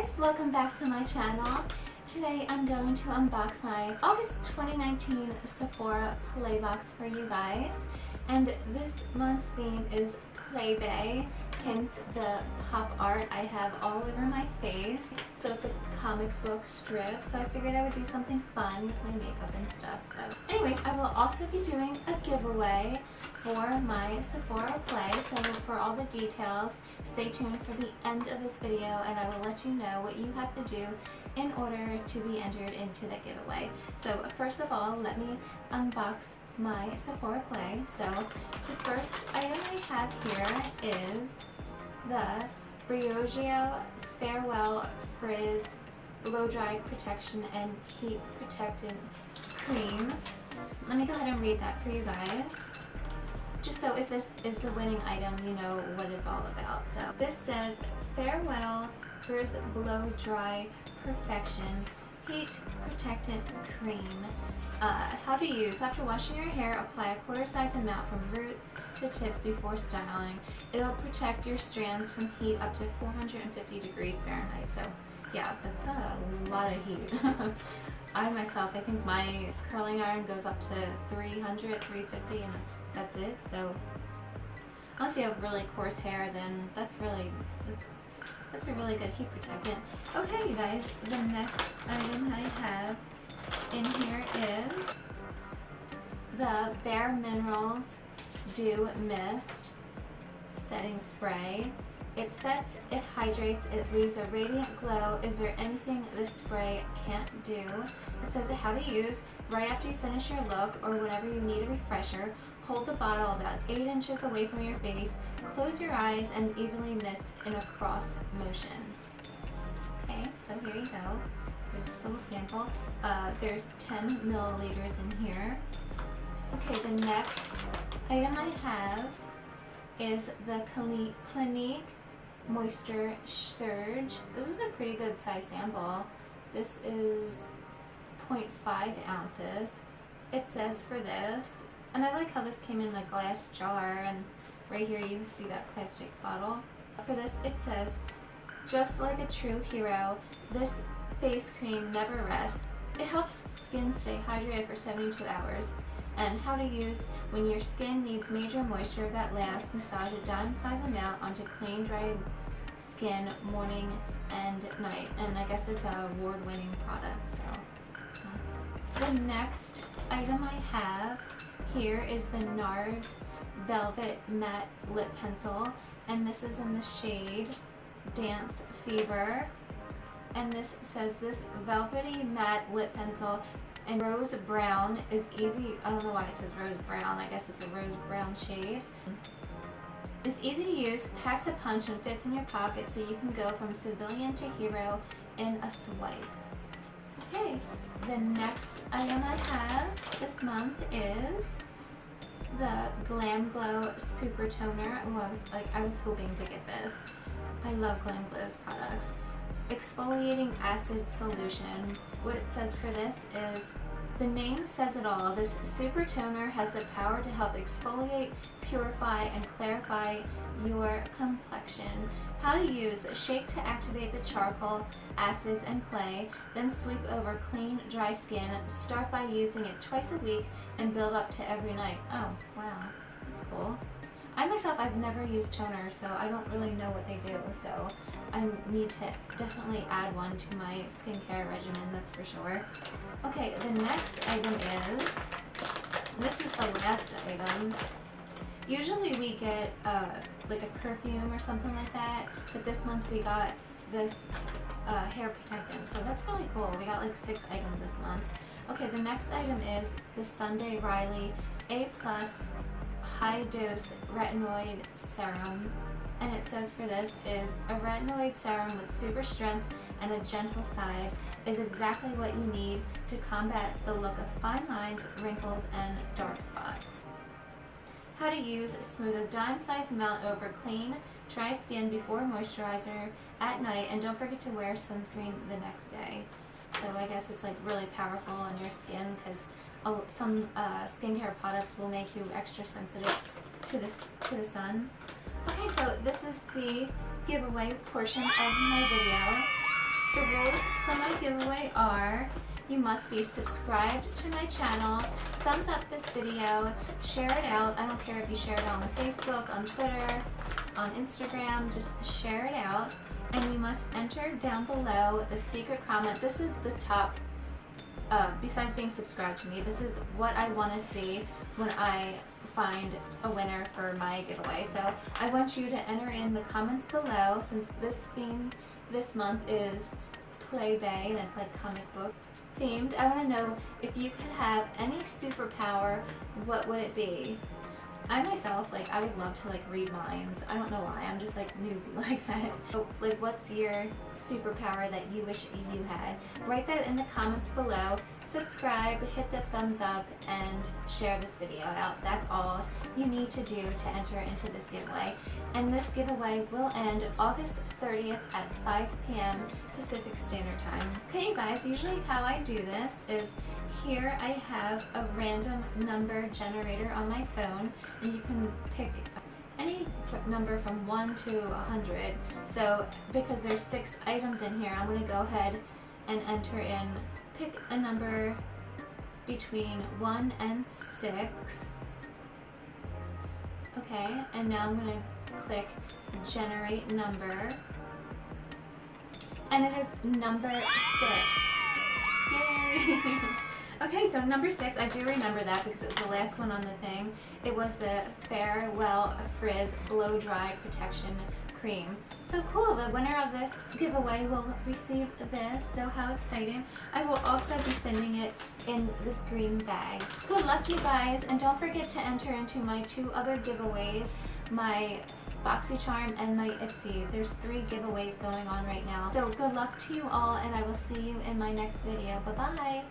guys, welcome back to my channel. Today I'm going to unbox my August 2019 Sephora Playbox for you guys. And this month's theme is Play Bae, hence the pop art I have all over my face. So it's a comic book strip, so I figured I would do something fun with my makeup and stuff. So anyways, I will also be doing a giveaway for my Sephora Play, so for all the details, stay tuned for the end of this video and I will let you know what you have to do in order to be entered into the giveaway. So first of all, let me unbox my Sephora Play. So the first item I have here is the Briogeo Farewell Frizz Blow Dry Protection and Heat Protectant Cream. Let me go ahead and read that for you guys just so if this is the winning item, you know what it's all about. So this says, Farewell Frizz Blow Dry Perfection Heat Protectant Cream. Uh, how to use. After washing your hair, apply a quarter size amount from roots to tips before styling. It'll protect your strands from heat up to 450 degrees Fahrenheit. So yeah, that's a lot of heat. I myself, I think my curling iron goes up to 300, 350 and that's, that's it. So unless you have really coarse hair, then that's really, that's, that's a really good heat protectant. Okay, you guys, the next item I have in here is the Bare Minerals Dew Mist Setting Spray. It sets, it hydrates, it leaves a radiant glow. Is there anything this spray can't do? It says how to use. Right after you finish your look or whenever you need a refresher, hold the bottle about 8 inches away from your face, close your eyes, and evenly mist in a cross motion. Okay, so here you go. There's this little sample. Uh, there's 10 milliliters in here. Okay, the next item I have is the Clinique Moisture Surge. This is a pretty good size sample. This is 0.5 ounces. It says for this, and I like how this came in a glass jar and right here you can see that plastic bottle. For this it says, just like a true hero, this face cream never rests. It helps skin stay hydrated for 72 hours and how to use when your skin needs major moisture that lasts. Massage a dime size amount onto clean, dry skin morning and night. And I guess it's a award-winning product. So the next item I have here is the NARS Velvet Matte Lip Pencil. And this is in the shade Dance Fever. And this says this velvety matte lip pencil and rose brown is easy. I don't know why it says rose brown. I guess it's a rose brown shade. It's easy to use, packs a punch, and fits in your pocket so you can go from civilian to hero in a swipe. Okay, the next item I have this month is the Glam Glow Super Toner. Oh, I was like, I was hoping to get this. I love Glam Glow's products. Exfoliating Acid Solution. What it says for this is the name says it all. This super toner has the power to help exfoliate, purify, and clarify your complexion. How to use. Shake to activate the charcoal, acids, and clay. Then sweep over clean, dry skin. Start by using it twice a week and build up to every night. Oh, wow. That's cool. I myself, I've never used toner, so I don't really know what they do. So I need to definitely add one to my skincare regimen, that's for sure. Okay, the next item is, this is the last item. Usually we get uh, like a perfume or something like that, but this month we got this uh, hair protectant, so that's really cool. We got like six items this month. Okay, the next item is the Sunday Riley A Plus high dose retinoid serum and it says for this is a retinoid serum with super strength and a gentle side is exactly what you need to combat the look of fine lines, wrinkles, and dark spots. How to use smooth a dime-sized amount over clean, dry skin before moisturizer at night and don't forget to wear sunscreen the next day. So I guess it's like really powerful on your skin because some uh, skincare products will make you extra sensitive to this to the sun. Okay, so this is the giveaway portion of my video. The rules for my giveaway are you must be subscribed to my channel, thumbs up this video, share it out. I don't care if you share it on Facebook, on Twitter, on Instagram, just share it out. And you must enter down below the secret comment. This is the top, uh, besides being subscribed to me, this is what I want to see when I find a winner for my giveaway. So I want you to enter in the comments below since this theme this month is Play Bay and it's like comic book themed. I want to know if you could have any superpower, what would it be? I myself, like, I would love to, like, read minds. I don't know why. I'm just, like, newsy like that. But, like, what's your superpower that you wish you had? Write that in the comments below subscribe, hit the thumbs up, and share this video out. That's all you need to do to enter into this giveaway. And this giveaway will end August 30th at 5 p.m. Pacific Standard Time. Okay, you guys, usually how I do this is here I have a random number generator on my phone, and you can pick any number from 1 to 100. So because there's six items in here, I'm going to go ahead and enter in pick a number between 1 and 6. Okay, and now I'm going to click generate number. And it is number 6. Yay! okay, so number 6, I do remember that because it was the last one on the thing. It was the Farewell Frizz Blow Dry Protection cream. So cool, the winner of this giveaway will receive this, so how exciting. I will also be sending it in this green bag. Good luck you guys, and don't forget to enter into my two other giveaways, my BoxyCharm and my Ipsy. There's three giveaways going on right now. So good luck to you all, and I will see you in my next video. Bye-bye!